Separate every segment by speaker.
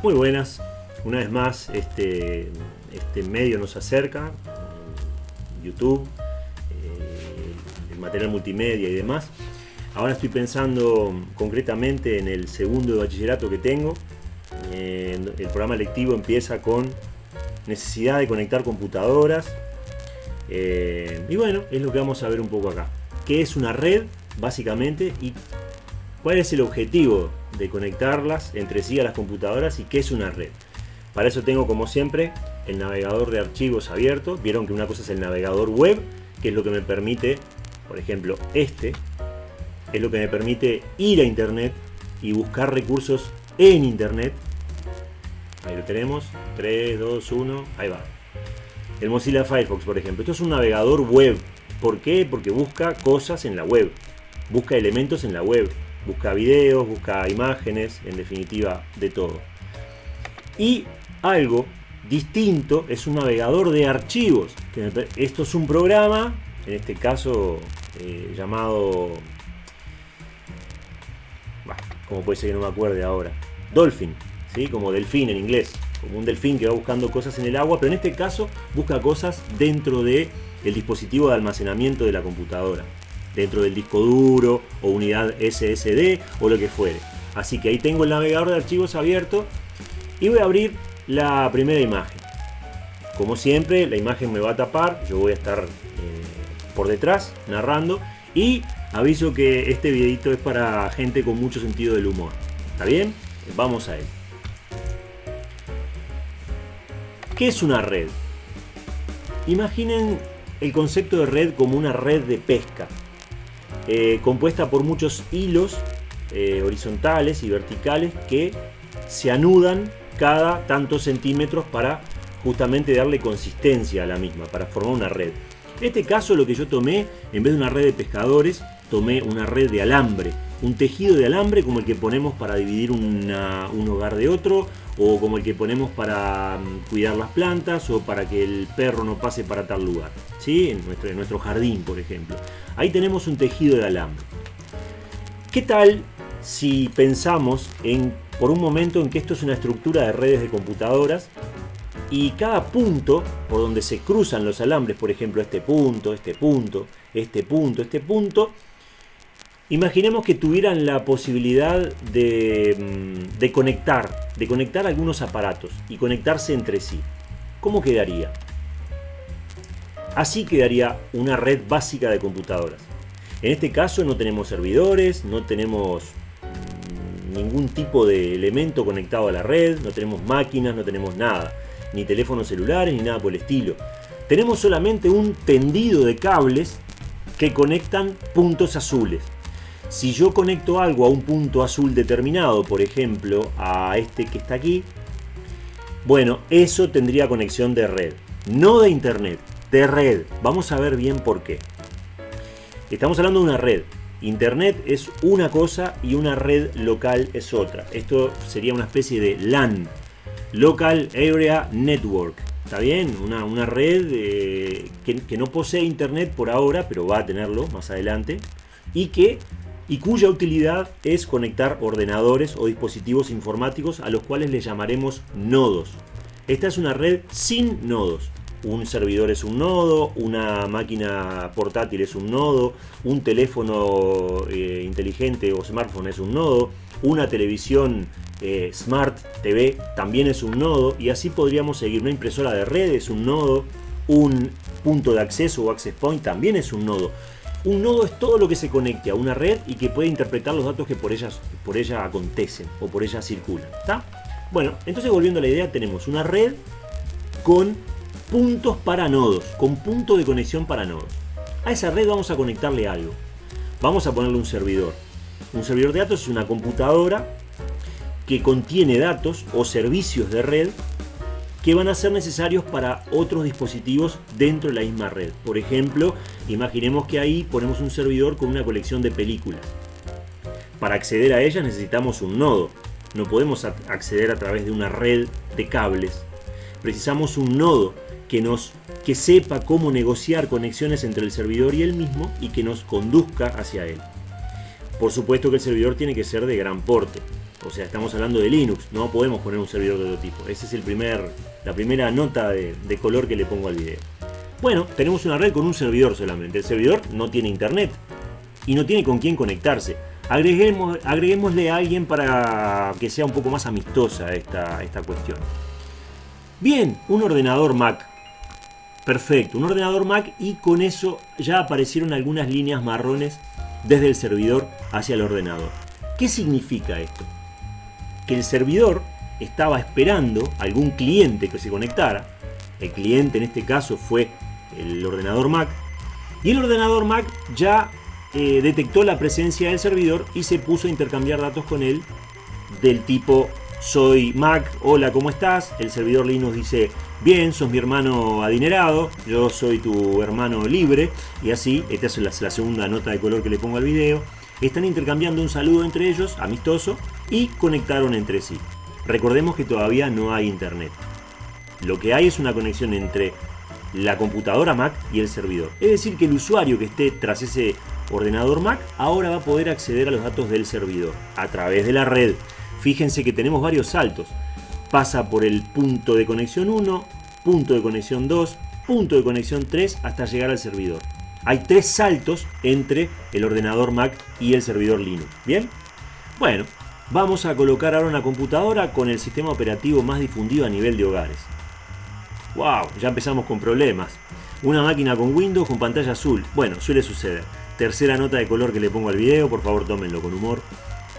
Speaker 1: Muy buenas, una vez más este, este medio nos acerca, YouTube, eh, el material multimedia y demás. Ahora estoy pensando concretamente en el segundo de bachillerato que tengo. El programa lectivo empieza con necesidad de conectar computadoras. Eh, y bueno, es lo que vamos a ver un poco acá. ¿Qué es una red, básicamente? Cuál es el objetivo de conectarlas entre sí a las computadoras y qué es una red. Para eso tengo como siempre el navegador de archivos abierto. Vieron que una cosa es el navegador web, que es lo que me permite, por ejemplo, este, es lo que me permite ir a internet y buscar recursos en internet. Ahí lo tenemos, 3, 2, 1, ahí va. El Mozilla Firefox, por ejemplo. Esto es un navegador web. ¿Por qué? Porque busca cosas en la web. Busca elementos en la web busca videos, busca imágenes, en definitiva de todo. Y algo distinto es un navegador de archivos. Esto es un programa, en este caso eh, llamado... como puede ser que no me acuerde ahora? Dolphin, ¿sí? como delfín en inglés. Como un delfín que va buscando cosas en el agua, pero en este caso busca cosas dentro del el dispositivo de almacenamiento de la computadora dentro del disco duro o unidad SSD o lo que fuere. Así que ahí tengo el navegador de archivos abierto y voy a abrir la primera imagen. Como siempre, la imagen me va a tapar, yo voy a estar eh, por detrás narrando y aviso que este videito es para gente con mucho sentido del humor. ¿Está bien? Vamos a él. ¿Qué es una red? Imaginen el concepto de red como una red de pesca. Eh, compuesta por muchos hilos eh, horizontales y verticales que se anudan cada tantos centímetros para justamente darle consistencia a la misma, para formar una red. En este caso lo que yo tomé, en vez de una red de pescadores, tomé una red de alambre, un tejido de alambre como el que ponemos para dividir un hogar de otro, o como el que ponemos para mm, cuidar las plantas, o para que el perro no pase para tal lugar, ¿sí? en, nuestro, en nuestro jardín, por ejemplo. Ahí tenemos un tejido de alambre. ¿Qué tal si pensamos en, por un momento en que esto es una estructura de redes de computadoras y cada punto por donde se cruzan los alambres, por ejemplo este punto, este punto, este punto, este punto, Imaginemos que tuvieran la posibilidad de, mm, de, conectar, de conectar algunos aparatos y conectarse entre sí. ¿Cómo quedaría? Así quedaría una red básica de computadoras. En este caso no tenemos servidores, no tenemos mm, ningún tipo de elemento conectado a la red, no tenemos máquinas, no tenemos nada, ni teléfonos celulares ni nada por el estilo. Tenemos solamente un tendido de cables que conectan puntos azules. Si yo conecto algo a un punto azul determinado, por ejemplo, a este que está aquí, bueno, eso tendría conexión de red. No de internet, de red. Vamos a ver bien por qué. Estamos hablando de una red. Internet es una cosa y una red local es otra. Esto sería una especie de LAN, Local Area Network. ¿Está bien? Una, red eh, que, que no posee internet por ahora, pero va a tenerlo más adelante. Y que y cuya utilidad es conectar ordenadores o dispositivos informáticos a los cuales le llamaremos nodos. Esta es una red sin nodos. Un servidor es un nodo, una máquina portátil es un nodo, un teléfono eh, inteligente o smartphone es un nodo, una televisión eh, Smart TV también es un nodo y así podríamos seguir. Una impresora de red es un nodo, un punto de acceso o access point también es un nodo. Un nodo es todo lo que se conecte a una red y que puede interpretar los datos que por, ellas, por ella acontecen o por ella circulan. ¿está? Bueno, entonces volviendo a la idea, tenemos una red con puntos para nodos, con punto de conexión para nodos. A esa red vamos a conectarle algo. Vamos a ponerle un servidor. Un servidor de datos es una computadora que contiene datos o servicios de red que van a ser necesarios para otros dispositivos dentro de la misma red. Por ejemplo, imaginemos que ahí ponemos un servidor con una colección de películas. Para acceder a ellas necesitamos un nodo. No podemos acceder a través de una red de cables. Precisamos un nodo que, nos, que sepa cómo negociar conexiones entre el servidor y él mismo y que nos conduzca hacia él. Por supuesto que el servidor tiene que ser de gran porte. O sea, estamos hablando de Linux, no podemos poner un servidor de otro tipo. Esa es la primera nota de, color que le pongo al video. Bueno, tenemos una red con un servidor solamente. El servidor no tiene internet y no tiene con quién conectarse. Agreguemos, agreguémosle a alguien para que sea un poco más amistosa esta, esta cuestión. Bien, un ordenador Mac. Perfecto, un ordenador Mac y con eso ya aparecieron algunas líneas marrones desde el servidor hacia el ordenador. ¿Qué significa esto? Que el servidor estaba esperando algún cliente que se conectara. El cliente en este caso fue el ordenador Mac. Y el ordenador Mac ya eh, detectó la presencia del servidor y se puso a intercambiar datos con él del tipo soy Mac, hola, ¿cómo estás? El servidor Linux dice, bien, sos mi hermano adinerado, yo soy tu hermano libre, y así, esta es la, segunda nota de color que le pongo al video, están intercambiando un saludo entre ellos, amistoso, y conectaron entre sí. Recordemos que todavía no hay internet. Lo que hay es una conexión entre la computadora Mac y el servidor. Es decir, que el usuario que esté tras ese ordenador Mac ahora va a poder acceder a los datos del servidor a través de la red. Fíjense que tenemos varios saltos. Pasa por el punto de conexión 1, punto de conexión 2, punto de conexión 3 hasta llegar al servidor. Hay tres saltos entre el ordenador Mac y el servidor Linux. ¿Bien? Bueno, vamos a colocar ahora una computadora con el sistema operativo más difundido a nivel de hogares. ¡Wow! Ya empezamos con problemas. Una máquina con Windows con pantalla azul. Bueno, suele suceder. Tercera nota de color que le pongo al video, por favor tómenlo con humor.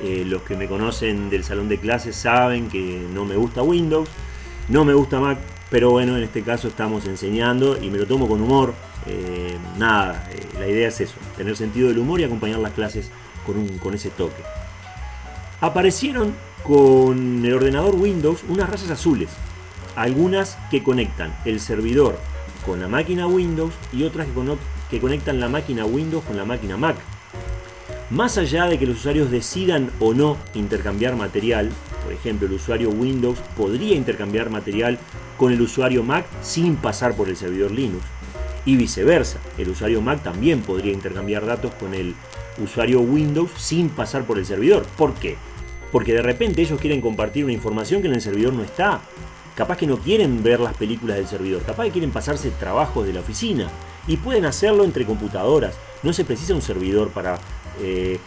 Speaker 1: Eh, los que me conocen del salón de clases saben que no me gusta Windows, no me gusta Mac, pero bueno, en este caso estamos enseñando y me lo tomo con humor. Eh, nada, eh, la idea es eso, tener sentido del humor y acompañar las clases con, con ese toque. Aparecieron con el ordenador Windows unas rayas azules, algunas que conectan el servidor con la máquina Windows y otras que conectan la máquina Windows con la máquina Mac. Más allá de que los usuarios decidan o no intercambiar material, por ejemplo el usuario Windows podría intercambiar material con el usuario Mac sin pasar por el servidor Linux. Y viceversa, el usuario Mac también podría intercambiar datos con el usuario Windows sin pasar por el servidor. ¿Por qué? Porque de repente ellos quieren compartir una información que en el servidor no está. Capaz que no quieren ver las películas del servidor, capaz que quieren pasarse trabajos de la oficina. Y pueden hacerlo entre computadoras. No se precisa un servidor para eh,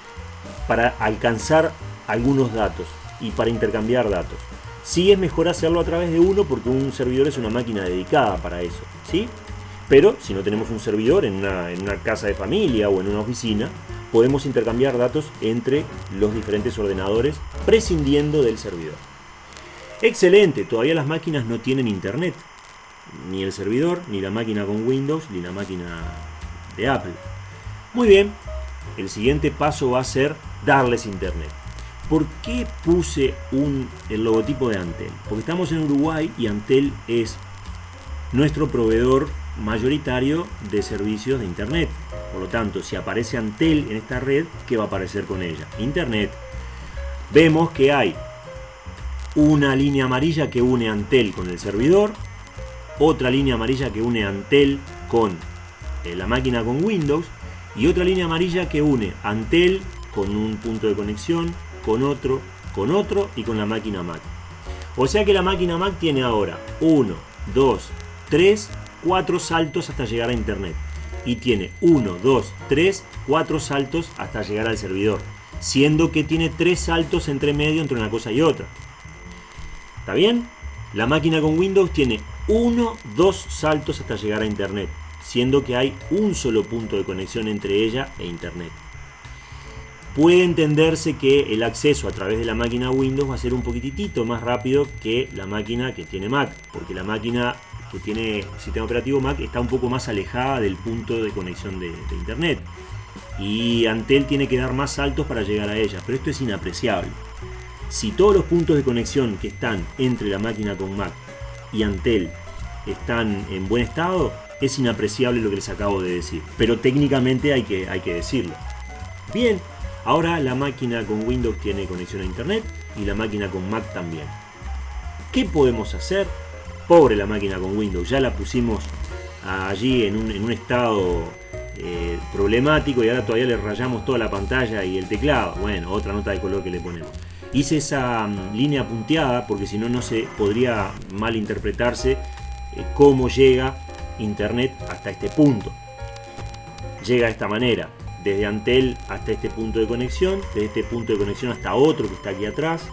Speaker 1: para alcanzar algunos datos y para intercambiar datos. Sí es mejor hacerlo a través de uno porque un servidor es una máquina dedicada para eso, ¿sí? Pero si no tenemos un servidor en una, casa de familia o en una oficina, podemos intercambiar datos entre los diferentes ordenadores prescindiendo del servidor. Excelente, todavía las máquinas no tienen internet. Ni el servidor, ni la máquina con Windows, ni la máquina de Apple. Muy bien, el siguiente paso va a ser darles internet. ¿Por qué puse el logotipo de Antel? Porque estamos en Uruguay y Antel es nuestro proveedor mayoritario de servicios de internet. Por lo tanto, si aparece Antel en esta red, ¿qué va a aparecer con ella? Internet. Vemos que hay una línea amarilla que une Antel con el servidor, otra línea amarilla que une Antel con eh, la máquina con Windows y otra línea amarilla que une Antel con un punto de conexión, con otro, con otro y con la máquina Mac. O sea que la máquina Mac tiene ahora 1, 2, 3, 4 saltos hasta llegar a internet. Y tiene 1, 2, 3, 4 saltos hasta llegar al servidor. Siendo que tiene 3 saltos entre medio entre una cosa y otra. ¿Está bien? La máquina con Windows tiene 1, 2 saltos hasta llegar a internet siendo que hay un solo punto de conexión entre ella e Internet. Puede entenderse que el acceso a través de la máquina Windows va a ser un poquitito más rápido que la máquina que tiene Mac, porque la máquina que tiene sistema operativo Mac está un poco más alejada del punto de conexión de, Internet. Y Antel tiene que dar más saltos para llegar a ella, pero esto es inapreciable. Si todos los puntos de conexión que están entre la máquina con Mac y Antel están en buen estado, es inapreciable lo que les acabo de decir, pero técnicamente hay que, hay que decirlo. Bien, ahora la máquina con Windows tiene conexión a internet y la máquina con Mac también. ¿Qué podemos hacer? Pobre la máquina con Windows, ya la pusimos allí en un, estado eh, problemático y ahora todavía le rayamos toda la pantalla y el teclado. Bueno, otra nota de color que le ponemos. Hice esa mm, línea punteada porque si no, no se podría malinterpretarse eh, cómo llega Internet hasta este punto. Llega de esta manera, desde Antel hasta este punto de conexión, desde este punto de conexión hasta otro que está aquí atrás,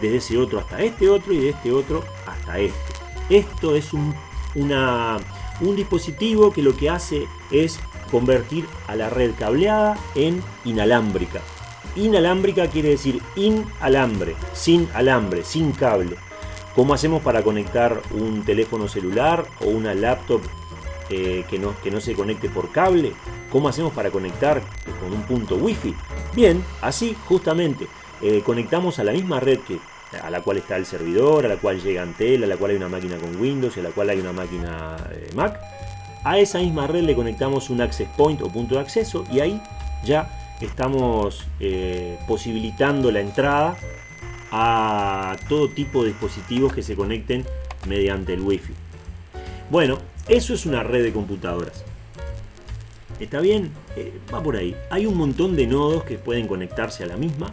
Speaker 1: desde ese otro hasta este otro y de este otro hasta este. Esto es un, un dispositivo que lo que hace es convertir a la red cableada en inalámbrica. Inalámbrica quiere decir inalambre, sin alambre, sin cable. ¿Cómo hacemos para conectar un teléfono celular o una laptop eh, que, no, que no se conecte por cable? ¿Cómo hacemos para conectar con un punto wifi? Bien, así justamente eh, conectamos a la misma red que a la cual está el servidor, a la cual llega Antel, a la cual hay una máquina con Windows y a la cual hay una máquina eh, Mac. A esa misma red le conectamos un access point o punto de acceso y ahí ya estamos eh, posibilitando la entrada a todo tipo de dispositivos que se conecten mediante el Wi-Fi. Bueno, eso es una red de computadoras. ¿Está bien? Eh, va por ahí. Hay un montón de nodos que pueden conectarse a la misma.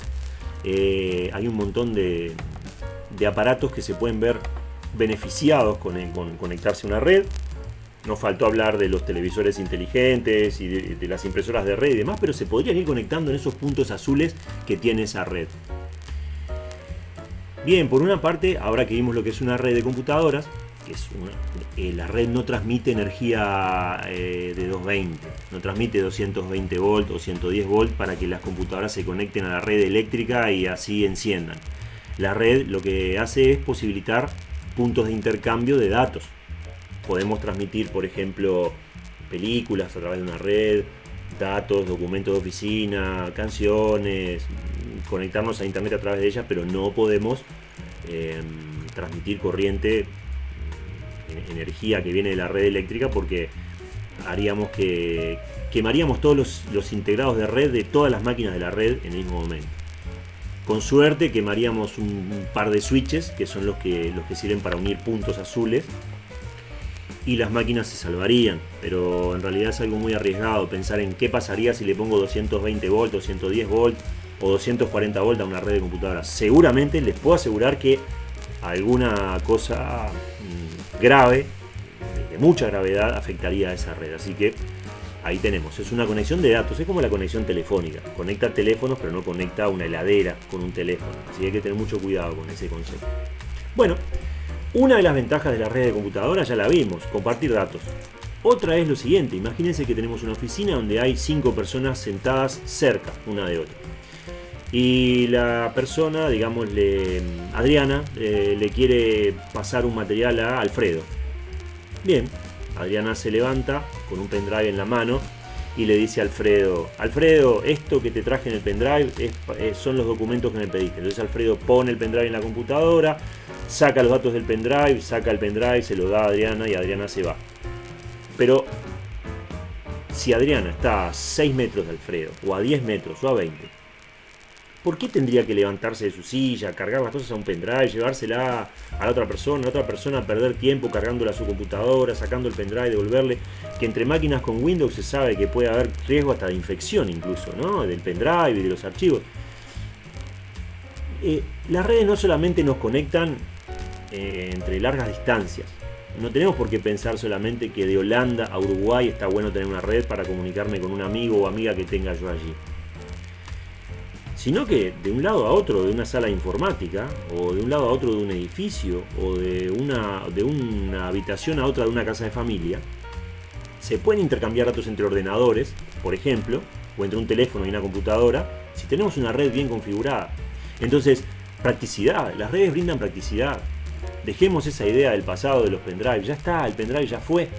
Speaker 1: Hay un montón de, aparatos que se pueden ver beneficiados con, con conectarse a una red. Nos faltó hablar de los televisores inteligentes y de, las impresoras de red y demás, pero se podrían ir conectando en esos puntos azules que tiene esa red. Bien, por una parte, ahora que vimos lo que es una red de computadoras, que es eh, la red no transmite energía eh, de 220, no transmite 220 volt o 110 volt para que las computadoras se conecten a la red eléctrica y así enciendan. La red lo que hace es posibilitar puntos de intercambio de datos podemos transmitir, por ejemplo, películas a través de una red, datos, documentos de oficina, canciones, conectarnos a internet a través de ellas, pero no podemos em, transmitir corriente, energía que viene de la red eléctrica porque haríamos que quemaríamos todos los, integrados de red de todas las máquinas de la red en el mismo momento. Con suerte quemaríamos un, par de switches que son los que, los que sirven para unir puntos azules y las máquinas se salvarían, pero en realidad es algo muy arriesgado pensar en qué pasaría si le pongo 220 volts, 210 volts o 240 volts a una red de computadoras. Seguramente les puedo asegurar que alguna cosa mm, grave, de mucha gravedad, afectaría a esa red. Así que ahí tenemos, es una conexión de datos, es como la conexión telefónica. Conecta teléfonos, pero no conecta una heladera con un teléfono. Así que hay que tener mucho cuidado con ese concepto. Bueno, una de las ventajas de la red de computadoras ya la vimos, compartir datos. Otra es lo siguiente, imagínense que tenemos una oficina donde hay cinco personas sentadas cerca una de otra. Y la persona, digámosle Adriana, eh, le quiere pasar un material a Alfredo. Bien, Adriana se levanta con un pendrive en la mano y le dice a Alfredo, Alfredo, esto que te traje en el pendrive eh, son los documentos que me pediste. Entonces Alfredo pone el pendrive en la computadora, saca los datos del pendrive, saca el pendrive, se lo da a Adriana y Adriana se va. Pero si Adriana está a 6 metros de Alfredo, o a 10 metros, o a 20, ¿por qué tendría que levantarse de su silla, cargar las cosas a un pendrive, llevársela a la otra persona, a otra persona perder tiempo cargándola a su computadora, sacando el pendrive, devolverle? Que entre máquinas con Windows se sabe que puede haber riesgo hasta de infección incluso, ¿no? Del pendrive y de los archivos. Eh, las redes no solamente nos conectan eh, entre largas distancias. No tenemos por qué pensar solamente que de Holanda a Uruguay está bueno tener una red para comunicarme con un amigo o amiga que tenga yo allí. Sino que de un lado a otro de una sala informática, o de un lado a otro de un edificio, o de una, de una habitación a otra de una casa de familia, se pueden intercambiar datos entre ordenadores, por ejemplo, o entre un teléfono y una computadora, si tenemos una red bien configurada. Entonces, practicidad, las redes brindan practicidad, Dejemos esa idea del pasado de los pendrive. Ya está, el pendrive ya fue.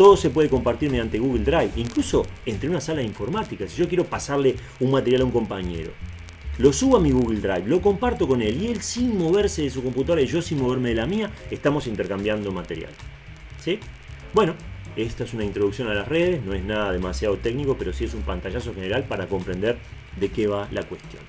Speaker 1: Todo se puede compartir mediante Google Drive, incluso entre una sala de informática. Si yo quiero pasarle un material a un compañero, lo subo a mi Google Drive, lo comparto con él y él sin moverse de su computadora y yo sin moverme de la mía, estamos intercambiando material. ¿Sí? Bueno, esta es una introducción a las redes, no es nada demasiado técnico, pero sí es un pantallazo general para comprender de qué va la cuestión.